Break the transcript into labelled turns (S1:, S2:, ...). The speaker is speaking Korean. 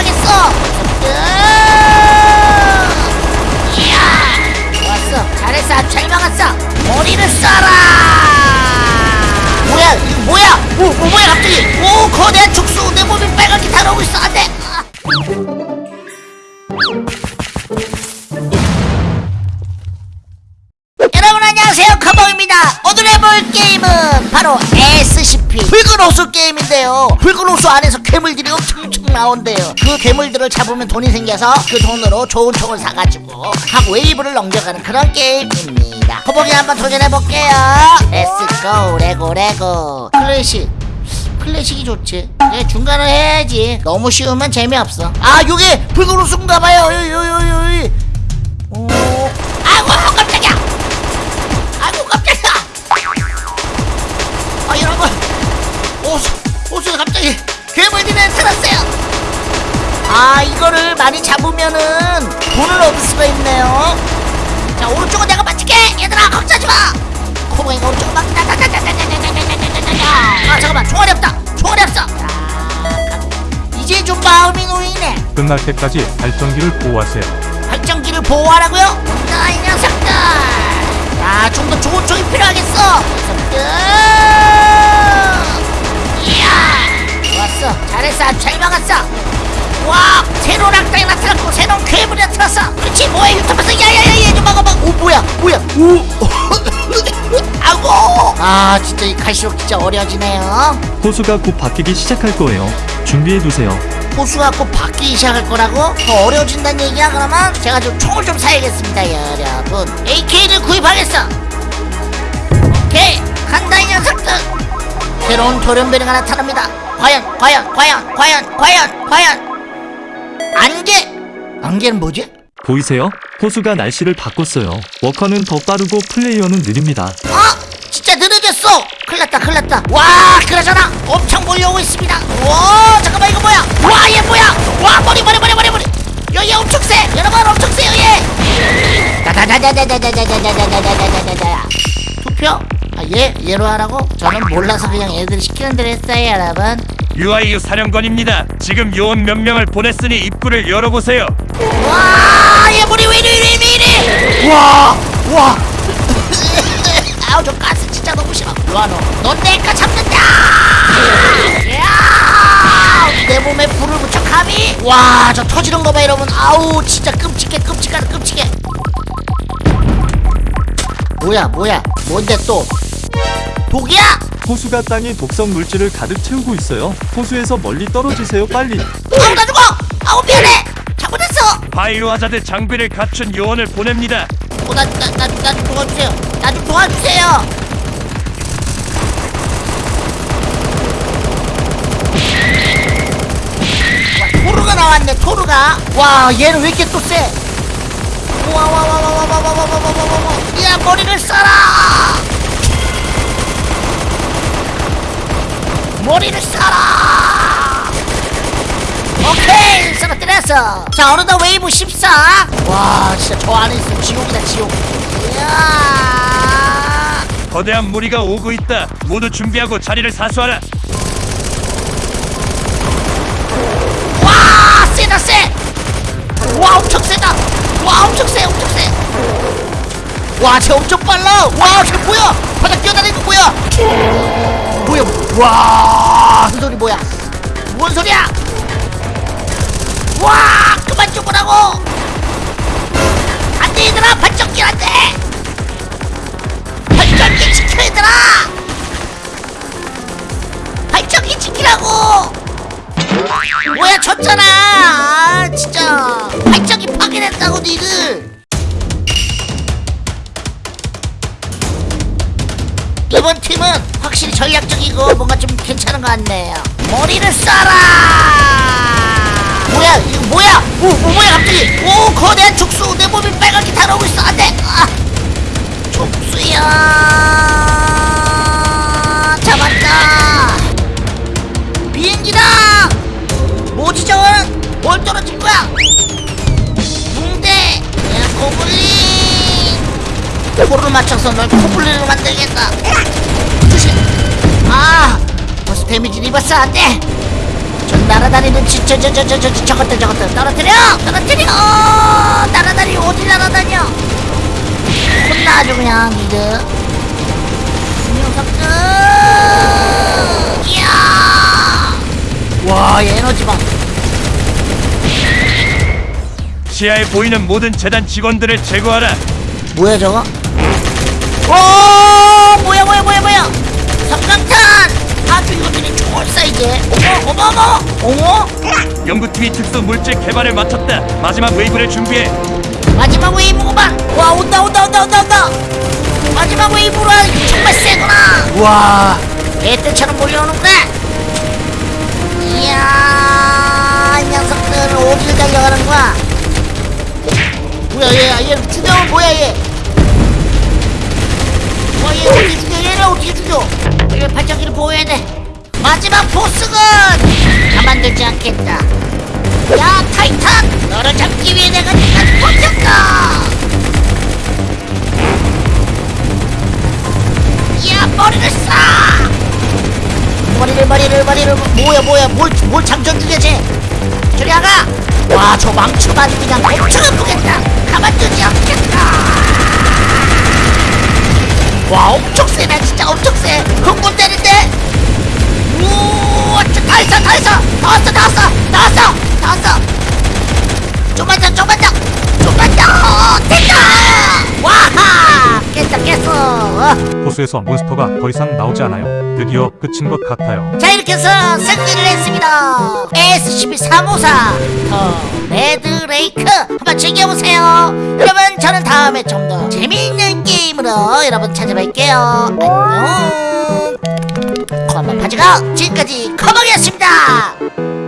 S1: 필요하겠어. 이야 좋았어. 잘했어. 아주 잘 막았어. 머리를 쏴라. 뭐야 이거 뭐야? 오, 오 뭐야 갑자기? 오 거대한 촉수 내 몸이 빨갛게 달아오고 있어. 안돼. 아. 게임은 바로 SCP 붉은 호수 게임인데요. 붉은 호수 안에서 괴물들이 엄청 나온대요. 그 괴물들을 잡으면 돈이 생겨서 그 돈으로 좋은 총을 사가지고 하고 웨이브를 넘겨가는 그런 게임입니다. 커버기 한번 도전해볼게요. Let's go let's go let's go. 클래식. 클래식이 좋지. 예, 중간을 해야지. 너무 쉬우면 재미없어. 아 요게 붉은 호수인가봐요. 요요요요 오. 아이고 많이 잡으면은 돈을 얻을 수가 있네요 자 오른쪽은 내가 맞출게 얘들아 걱정하지 마 코봉이가 오른쪽은 막아 잠깐만 총알이 없다 총알이 없어 자, 이제 좀 마음이 놓이네
S2: 끝날 때까지 발전기를 보호하세요.
S1: 발전기를 보호하라고요? 나이 녀석들 자, 좀 더 좋은 총이 필요하겠어 녀석들 이야 좋았어 잘했어 잘 막았어 와 새로운 악당이 나타났고 새로운 괴물이 나타났어 그렇지 뭐야 유튜브에서. 야야야 얘좀 막아 막오 뭐야 뭐야. 오. 아고. 아 진짜 이 갈수록 진짜 어려지네요.
S3: 호수가 곧 바뀌기 시작할 거예요. 준비해두세요.
S1: 호수가 꼭 바뀌기 시작할 거라고? 더 어려워진다는 얘기야 그러면? 제가 좀 총을 좀 사야겠습니다 여러분. AK를 구입하겠어. 오케이. 간다 이 녀석들 새로운 돌연변이가 나타납니다. 과연 과연 과연 과연 과연 과연 안개 안개는 뭐지?
S3: 보이세요? 호수가 날씨를 바꿨어요. 워커는 더 빠르고 플레이어는 느립니다.
S1: 아 진짜 느려졌어 큰일 났다 큰일 났다 와 그러잖아 엄청 몰려오고 있습니다 와 잠깐만 이거 뭐야 와 얘 뭐야 와 머리 머리 머리 머리 머리 여기 엄청 세 여러분 엄청 세요 얘 다다다다다다다다다다다다다다다다 투표? 아, 얘 얘로 하라고? 저는 몰라서 그냥 애들이 시키는 대로 했어요 여러분
S4: UIU 사령관입니다. 지금 요원 몇 명을 보냈으니 입구를 열어보세요.
S1: 왜 이래 왜 이래 왜 이래? 와와. 아우 저 가스 진짜 너무 싫어. 와너넌 내가 잡는다! 야! 내 몸에 불을 붙여 감히? 와 저 터지는 거 봐 여러분. 아우 진짜 끔찍해 끔찍하다 끔찍해. 뭐야 뭐야? 뭔데 또? 독이야
S3: 호수가 땅에 독성 물질을 가득 채우고 있어요. 호수에서 멀리 떨어지세요, 빨리.
S1: 아우 나 죽어 아우 미안해 잘못했어
S4: 바이오 하자드 장비를 갖춘 요원을 보냅니다.
S1: 어, 나, 나, 나, 나 좀 도와주세요. 나 좀 도와주세요. 와, 토르가 나왔네, 토르가. 와, 얘는 왜 이렇게 또 세? 와, 와, 와, 와, 와, 와, 와, 와, 와, 와, 와, 머리를 쏴라! 오케이! 쓰러뜨렸어! 자, 어느덧 웨이브 14! 와, 진짜 저 안에 있으면 지옥이다, 지옥. 이야!
S4: 거대한 무리가 오고 있다. 모두 준비하고 자리를 사수하라.
S1: 와 세다 세! 와 엄청 세다! 와 엄청 세 엄청 세! 와쟤 엄청 빨라! 와쟤 뭐야! 바닥 뛰어다니는 거 뭐야! 뭐야 와! 그 소리 뭐야! 뭔 소리야! 와 그만 좀 보라고! 안돼 얘들아 발전기 안돼! 발전기 지켜 얘들아! 발전기 지키라고! 뭐야 졌잖아 아, 이고 뭔가 좀 괜찮은 것 같네요. 머리를 쏴라! 뭐야 이거 뭐야? 오, 오 뭐야 갑자기? 오 거대한 촉수 내 몸이 빨갛게 달아오고 있어. 안돼! 아, 촉수야! 잡았다! 비행기다! 저건? 뭘 떨어진 거야? 붕대! 야 고블린! 코를 맞춰서 널 코블린으로 만들겠다 아 벌써 데미지 입었어. 안 돼. 저 날아다니는 저저 저 저 저 저것들 저것들. 떨어뜨려! 떨어뜨려! 날아다니 어디 날아다녀? 혼나 아주 그냥 니들 이 녀석들. 이야! 와얘 에너지 봐.
S4: 시야에 보이는 모든 재단 직원들을 제거하라.
S1: 뭐야 저거? 오 어머
S4: 연구팀이 특수 물질 개발을 마쳤다. 마지막 웨이브를 준비해.
S1: 마지막 웨이브구만 와 온다 온다 온다 온다 온다 마지막 웨이브로 하니 정말 세구나 와 개떼처럼 몰려오는데 이야 이 녀석들 어디를 달려가는 거야 뭐야 얘얘 죽여 뭐야 얘 와, 얘 어떻게 죽여? 얘를 어떻게 죽여? 얘 발전기를 보호해야 돼. 마지막 보스는 가만두지 않겠다. 야, 타이탄! 너를 잡기 위해 내가 니까지 버텼다! 야, 머리를 쏴! 머리를, 머리를, 머리를, 뭐야, 뭐야, 뭘, 뭘 장전 중이야, 쟤? 저리 나가! 와, 저 망치로 아주 그냥 엄청 아프겠다! 가만두지 않겠다! 와 엄청 세네 진짜 엄청 세 흥분 되는데 우와 진짜 다 있어 다 있어. 나왔어 나왔어. 나왔어 나왔어. 좀만 더 좀만 더. 좀만 더. 됐다. 와하. 깼다 깼어. 어.
S2: 호수에서 몬스터가 더 이상 나오지 않아요. 드디어 끝인 것 같아요.
S1: 자 이렇게 해서 승리를 했습니다. SCP-354 더 레드레이크. 한번 즐겨보세요. 여러분 저는 다음에 좀 더 재미있는 게임으로 여러분 찾아뵐게요. 안녕 고마 바지가 지금까지 커버였습니다